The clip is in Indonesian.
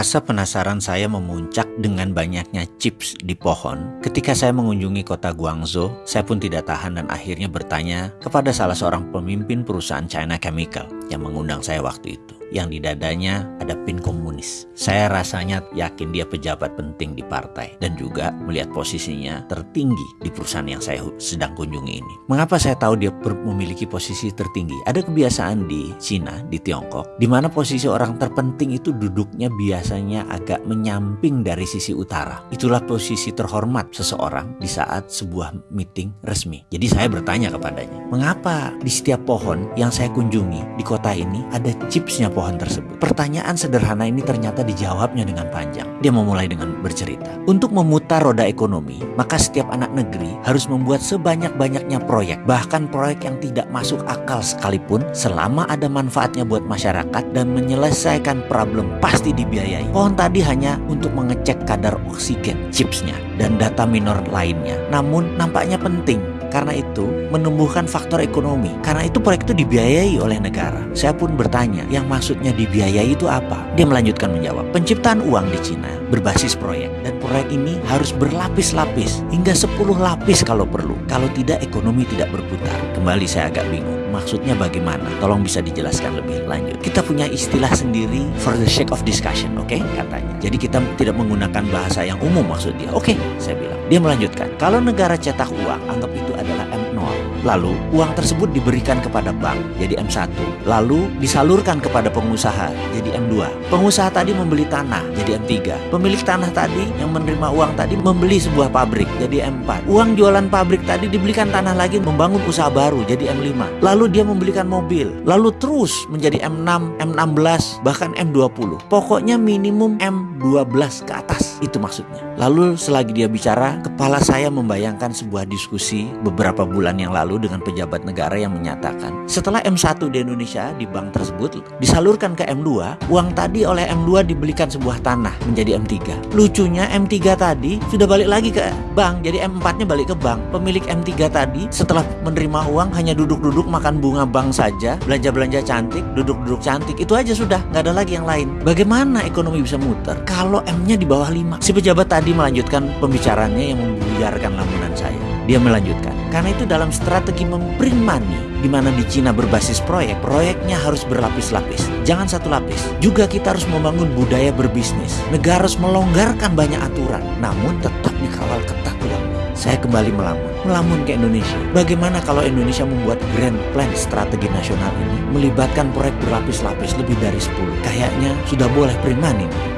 Rasa penasaran saya memuncak dengan banyaknya chips di pohon. Ketika saya mengunjungi kota Guangzhou, saya pun tidak tahan dan akhirnya bertanya kepada salah seorang pemimpin perusahaan China Chemical yang mengundang saya waktu itu yang di dadanya ada pin komunis. Saya rasanya yakin dia pejabat penting di partai dan juga melihat posisinya tertinggi di perusahaan yang saya sedang kunjungi ini. Mengapa saya tahu dia memiliki posisi tertinggi? Ada kebiasaan di Cina, di Tiongkok, di mana posisi orang terpenting itu duduknya biasanya agak menyamping dari sisi utara. Itulah posisi terhormat seseorang di saat sebuah meeting resmi. Jadi saya bertanya kepadanya, mengapa di setiap pohon yang saya kunjungi di kota ini ada chipsnya pohon tersebut. Pertanyaan sederhana ini ternyata dijawabnya dengan panjang. Dia memulai dengan bercerita. Untuk memutar roda ekonomi, maka setiap anak negeri harus membuat sebanyak-banyaknya proyek. Bahkan proyek yang tidak masuk akal sekalipun selama ada manfaatnya buat masyarakat dan menyelesaikan problem pasti dibiayai. Pohon tadi hanya untuk mengecek kadar oksigen chipsnya dan data minor lainnya. Namun nampaknya penting karena itu menumbuhkan faktor ekonomi. Karena itu proyek itu dibiayai oleh negara. Saya pun bertanya, yang maksudnya dibiayai itu apa? Dia melanjutkan menjawab, penciptaan uang di Cina berbasis proyek. Dan proyek ini harus berlapis-lapis, hingga 10 lapis kalau perlu. Kalau tidak, ekonomi tidak berputar. Kembali saya agak bingung. Maksudnya bagaimana? Tolong bisa dijelaskan lebih lanjut. Kita punya istilah sendiri for the sake of discussion, oke? Okay? Katanya. Jadi kita tidak menggunakan bahasa yang umum maksud dia. Oke, okay, saya bilang. Dia melanjutkan, kalau negara cetak uang, anggap itu adalah M0. Lalu, uang tersebut diberikan kepada bank, jadi M1. Lalu, disalurkan kepada pengusaha, jadi M2. Pengusaha tadi membeli tanah, jadi M3. Pemilik tanah tadi yang menerima uang tadi membeli sebuah pabrik, jadi M4. Uang jualan pabrik tadi dibelikan tanah lagi membangun usaha baru, jadi M5. Lalu dia membelikan mobil. Lalu terus menjadi M6, M16, bahkan M20. Pokoknya minimum M12 ke atas. Itu maksudnya. Lalu selagi dia bicara, kepala saya membayangkan sebuah diskusi beberapa bulan yang lalu dengan pejabat negara yang menyatakan setelah M1 di Indonesia di bank tersebut disalurkan ke M2, uang tadi oleh M2 dibelikan sebuah tanah menjadi M3. Lucunya M3 tadi sudah balik lagi ke bank, jadi M4-nya balik ke bank. Pemilik M3 tadi setelah menerima uang hanya duduk-duduk makan bunga bank saja, belanja-belanja cantik, duduk-duduk cantik, itu aja sudah, nggak ada lagi yang lain. Bagaimana ekonomi bisa muter kalau M-nya di bawah 5? Si pejabat tadi melanjutkan pembicaranya yang membuyarkan lamunan saya. Dia melanjutkan, karena itu dalam strategi membring money, di mana di Cina berbasis proyek, proyeknya harus berlapis-lapis. Jangan satu lapis. Juga kita harus membangun budaya berbisnis. Negara harus melonggarkan banyak aturan, namun tetap dikawal ketat. Saya kembali melamun melamun ke Indonesia. Bagaimana kalau Indonesia membuat grand plan strategi nasional ini melibatkan proyek berlapis-lapis lebih dari 10? Kayaknya sudah boleh prima nih.